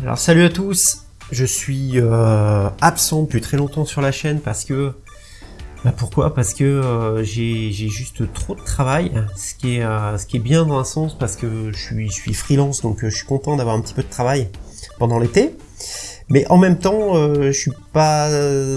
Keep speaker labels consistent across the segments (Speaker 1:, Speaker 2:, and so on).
Speaker 1: Alors salut à tous, je suis euh, absent depuis très longtemps sur la chaîne parce que... Bah pourquoi? Parce que euh, j'ai juste trop de travail, ce qui, est, euh, ce qui est bien dans un sens parce que je suis, je suis freelance donc euh, je suis content d'avoir un petit peu de travail pendant l'été. Mais en même temps, euh, je suis pas,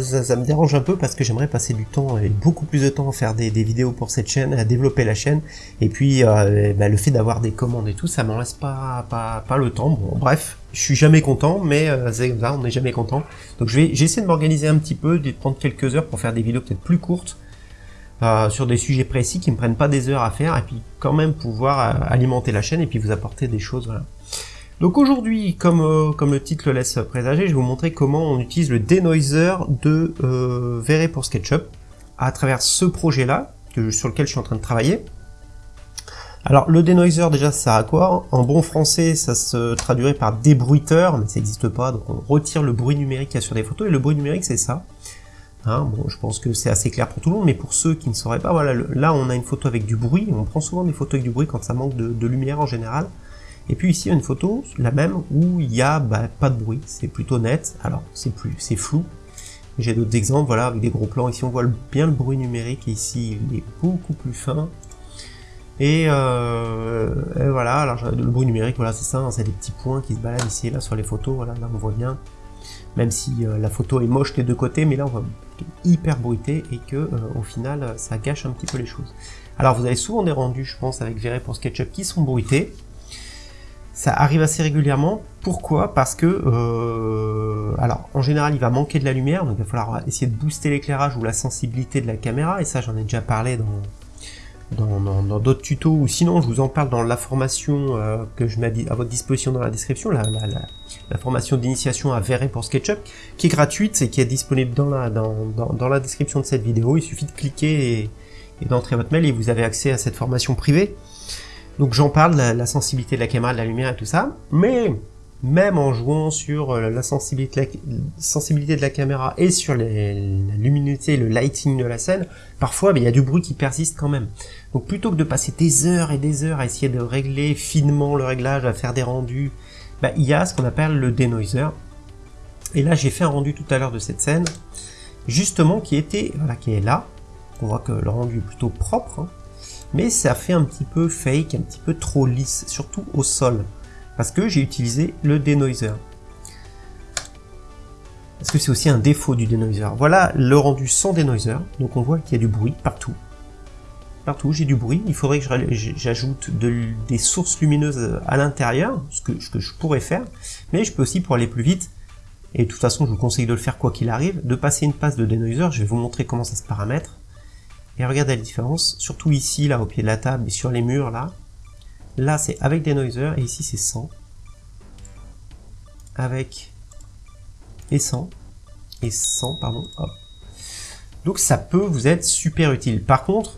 Speaker 1: ça, me dérange un peu parce que j'aimerais passer du temps et beaucoup plus de temps à faire des, vidéos pour cette chaîne, à développer la chaîne. Et puis euh, bah, le fait d'avoir des commandes et tout, ça m'en laisse pas, pas, pas le temps. Bon, bref, je suis jamais content, mais euh, ça, on n'est jamais content. Donc je vais, j'essaie de m'organiser un petit peu, de prendre quelques heures pour faire des vidéos peut-être plus courtes. Euh, sur des sujets précis qui me prennent pas des heures à faire et puis quand même pouvoir alimenter la chaîne et puis vous apporter des choses voilà. Donc aujourd'hui, comme, euh, comme le titre le laisse présager, je vais vous montrer comment on utilise le denoiser de euh, pour SketchUp à travers ce projet-là, sur lequel je suis en train de travailler. Alors le denoiser déjà ça sert à quoi? En bon français ça se traduirait par débruiteur, mais ça n'existe pas, donc on retire le bruit numérique qu'il y a sur des photos, et le bruit numérique c'est ça. Hein, bon, je pense que c'est assez clair pour tout le monde, mais pour ceux qui ne sauraient pas, voilà, là on a une photo avec du bruit, on prend souvent des photos avec du bruit quand ça manque de lumière en général. Et puis ici, une photo, la même, où il y a bah, pas de bruit, c'est plutôt net, alors c'est plus, c'est flou. J'ai d'autres exemples, voilà, avec des gros plans, ici on voit bien le bruit numérique, et ici il est beaucoup plus fin. Et, euh, voilà, alors le bruit numérique, voilà, c'est ça, hein, c'est des petits points qui se baladent ici et là sur les photos, voilà, là on voit bien. Même si euh, la photo est moche des deux côtés, mais là on voit hyper bruité et que euh, au final ça gâche un petit peu les choses. Alors vous avez souvent des rendus, je pense, avec Verre pour SketchUp qui sont bruités. Ça arrive assez régulièrement. Pourquoi? Parce que, euh, alors, en général, il va manquer de la lumière, donc il va falloir essayer de booster l'éclairage ou la sensibilité de la caméra, et ça, j'en ai déjà parlé dans dans d'autres tutos, ou sinon, je vous en parle dans la formation euh, que je mets à votre disposition dans la description, la, la, la, formation d'initiation à Verre pour SketchUp, qui est gratuite et qui est disponible dans la, dans, dans, la description de cette vidéo. Il suffit de cliquer et d'entrer votre mail et vous avez accès à cette formation privée. Donc j'en parle, la, la, sensibilité de la caméra, de la lumière et tout ça, mais même en jouant sur euh, la sensibilité, de la caméra et sur la luminosité, le lighting de la scène, parfois ben, il y a du bruit qui persiste quand même. Donc plutôt que de passer des heures et des heures à essayer de régler finement le réglage, à faire des rendus, ben, il y a ce qu'on appelle le denoiser. Et là j'ai fait un rendu tout à l'heure de cette scène, justement qui était, voilà, qui est là. On voit que le rendu est plutôt propre, hein mais ça fait un petit peu fake, un petit peu trop lisse, surtout au sol, parce que j'ai utilisé le denoiser. Parce que c'est aussi un défaut du denoiser? Voilà le rendu sans denoiser, donc on voit qu'il y a du bruit partout. Partout, j'ai du bruit, il faudrait que j'ajoute des sources lumineuses à l'intérieur, ce que, ce que je pourrais faire, mais je peux aussi, pour aller plus vite, et de toute façon je vous conseille de le faire quoi qu'il arrive, de passer une passe de denoiser, je vais vous montrer comment ça se paramètre, et regardez la différence, surtout ici, là, au pied de la table, et sur les murs, là. Là, c'est avec des noisers, et ici, c'est sans. Avec et sans. Et sans, pardon. Donc ça peut vous être super utile. Par contre,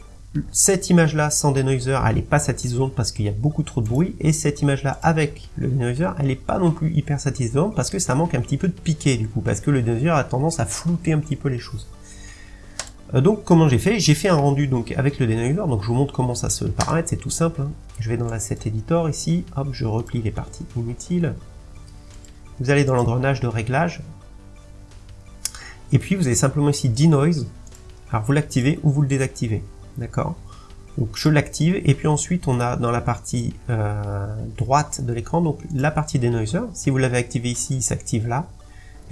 Speaker 1: cette image-là sans denoiser, elle n'est pas satisfaisante parce qu'il y a beaucoup trop de bruit, et cette image-là avec le denoiser, elle n'est pas non plus hyper satisfaisante parce que ça manque un petit peu de piqué du coup, parce que le denoiser a tendance à flouter un petit peu les choses. Euh, donc comment j'ai fait? J'ai fait un rendu avec le denoiser, donc je vous montre comment ça se paramètre, c'est tout simple. Hein. Je vais dans l'asset editor ici, hop, je replie les parties inutiles. Vous allez dans l'engrenage de réglage, et puis vous avez simplement ici denoise, alors vous l'activez ou vous le désactivez, d'accord? Donc je l'active, et puis ensuite on a dans la partie euh, droite de l'écran, donc la partie denoiser, si vous l'avez activé ici, il s'active là,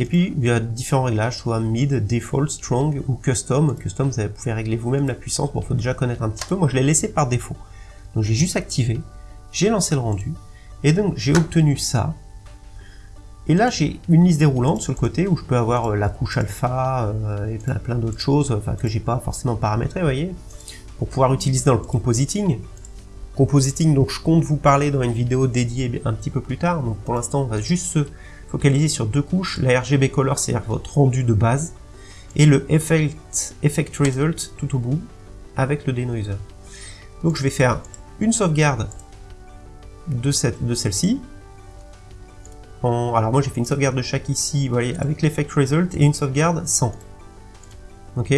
Speaker 1: et puis, il y a différents réglages, soit mid, default, strong ou custom. Custom, vous pouvez régler vous-même la puissance. Bon, faut déjà connaître un petit peu. Moi, je l'ai laissé par défaut. Donc, j'ai juste activé. J'ai lancé le rendu. Et donc, j'ai obtenu ça. Et là, j'ai une liste déroulante sur le côté où je peux avoir euh, la couche alpha euh, et plein, d'autres choses, enfin, que j'ai pas forcément paramétré, vous voyez, pour pouvoir utiliser dans le compositing. Compositing, donc je compte vous parler dans une vidéo dédiée un petit peu plus tard. Donc, pour l'instant, on va juste se focaliser sur deux couches, la RGB Color, c'est-à-dire votre rendu de base, et le Effect, effect Result tout au bout, avec le Denoiser. Donc je vais faire une sauvegarde de celle-ci. Alors moi j'ai fait une sauvegarde de chaque ici, vous voyez, avec l'Effect Result, et une sauvegarde sans. Ok?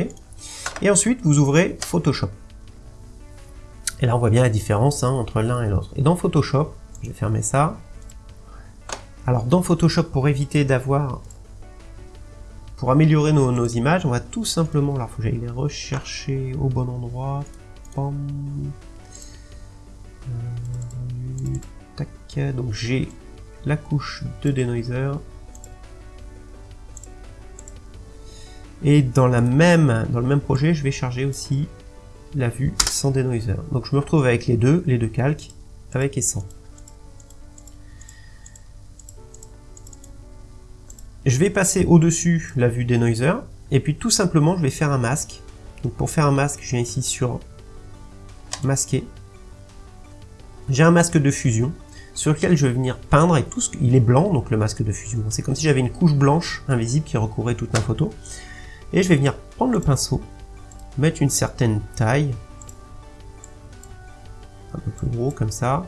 Speaker 1: Et ensuite, vous ouvrez Photoshop. Et là, on voit bien la différence hein, entre l'un et l'autre. Et dans Photoshop, je vais fermer ça, Alors dans Photoshop, pour éviter d'avoir... Pour améliorer nos, images, on va tout simplement... Alors faut que j'aille les rechercher au bon endroit. Euh, tac. Donc j'ai la couche de denoiser. Et dans, dans le même projet, je vais charger aussi la vue sans denoiser. Donc je me retrouve avec les deux, les deux calques, avec et sans. Je vais passer au-dessus la vue denoiser, et puis tout simplement je vais faire un masque. Donc pour faire un masque, je viens ici sur masquer. J'ai un masque de fusion sur lequel je vais venir peindre et tout ce il est blanc donc le masque de fusion. C'est comme si j'avais une couche blanche invisible qui recouvrait toute ma photo. Et je vais venir prendre le pinceau, mettre une certaine taille, un peu plus gros comme ça,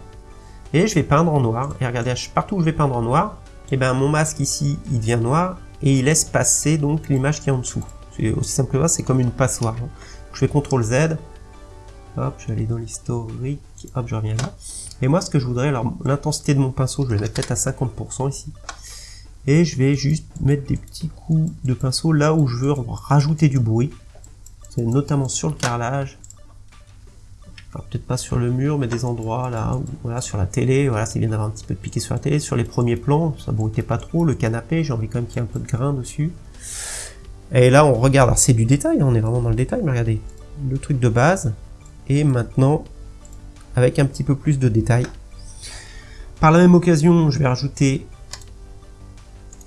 Speaker 1: et je vais peindre en noir. Et regardez, partout où je vais peindre en noir, et eh ben mon masque ici, il devient noir, et il laisse passer donc l'image qui est en dessous. C'est aussi simple que ça, c'est comme une passoire. Je fais CTRL Z, hop, je vais aller dans l'historique, hop, je reviens là. Et moi, ce que je voudrais, alors l'intensité de mon pinceau, je vais mettre peut-être à 50% ici et je vais juste mettre des petits coups de pinceau là où je veux rajouter du bruit c'est notamment sur le carrelage peut-être pas sur le mur mais des endroits là voilà sur la télé voilà c'est bien d'avoir un petit peu de piqué sur la télé. Sur les premiers plans ça bruitait pas trop. Le canapé j'ai envie quand même qu'il y ait un peu de grain dessus. Et là on regarde. C'est du détail on est vraiment dans le détail mais regardez. Le truc de base et maintenant avec un petit peu plus de détails. Par la même occasion je vais rajouter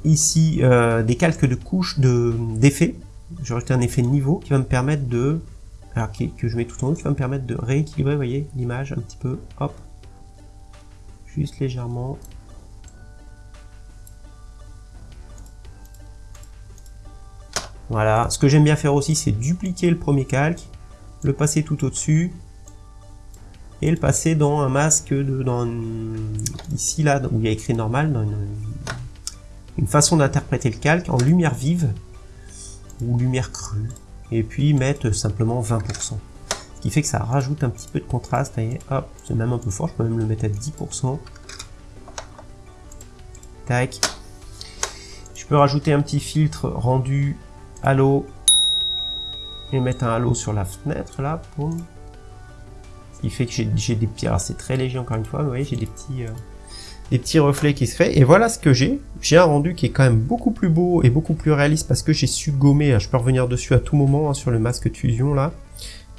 Speaker 1: ici euh, des calques de couches d'effets. je vais un effet niveau qui va me permettre de... Alors que je mets tout en haut, qui va me permettre de rééquilibrer, voyez, l'image un petit peu. Hop. Juste légèrement. Voilà. Ce que j'aime bien faire aussi, c'est dupliquer le premier calque, le passer tout au-dessus, et le passer dans un masque de, dans ici là où il y a écrit normal dans une façon d'interpréter le calque en lumière vive ou lumière crue et puis mettre simplement 20%. Ce qui fait que ça rajoute un petit peu de contraste, c'est même un peu fort, je peux même le mettre à 10%. Tac. Je peux rajouter un petit filtre rendu halo et mettre un halo sur la fenêtre là, Ce qui fait que j'ai des petits, alors c'est très léger encore une fois, vous voyez, j'ai des petits... Euh, des petits reflets qui se fait. Et voilà ce que j'ai. J'ai un rendu qui est quand même beaucoup plus beau et beaucoup plus réaliste parce que j'ai su gommer. Je peux revenir dessus à tout moment hein, sur le masque de fusion là.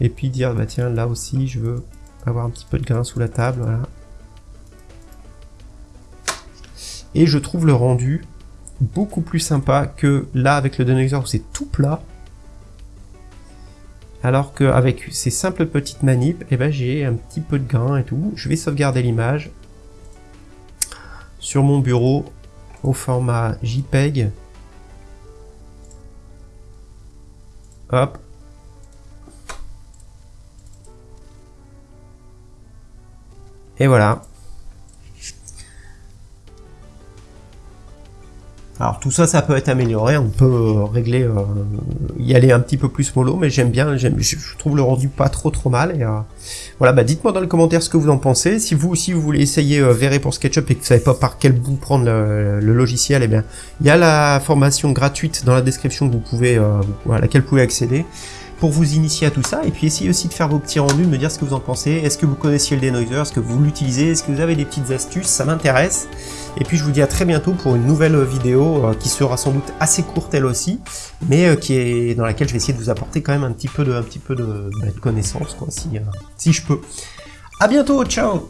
Speaker 1: Et puis dire, bah tiens, là aussi, je veux avoir un petit peu de grain sous la table. Et je trouve le rendu beaucoup plus sympa que là avec le denoiser où c'est tout plat. Alors qu'avec ces simples petites manips, eh ben, j'ai un petit peu de grain et tout. Je vais sauvegarder l'image sur mon bureau au format JPEG. Hop. Et voilà. Alors tout ça, ça peut être amélioré, on peut euh, régler, euh, y aller un petit peu plus mollo, mais j'aime bien, je trouve le rendu pas trop trop mal. Et euh, voilà, bah dites-moi dans les commentaires ce que vous en pensez. Si vous aussi vous voulez essayer Verré pour SketchUp et que vous savez pas par quel bout prendre le, logiciel, eh bien il y a la formation gratuite dans la description que vous pouvez, à laquelle vous pouvez accéder pour vous initier à tout ça, et puis essayez aussi de faire vos petits rendus, de me dire ce que vous en pensez, est-ce que vous connaissiez le denoiser, est-ce que vous l'utilisez, est-ce que vous avez des petites astuces, ça m'intéresse, et puis je vous dis à très bientôt pour une nouvelle vidéo euh, qui sera sans doute assez courte elle aussi, mais euh, qui est dans laquelle je vais essayer de vous apporter quand même un petit peu de, un petit peu de, bah, connaissances, quoi, si, euh, si je peux. À bientôt, ciao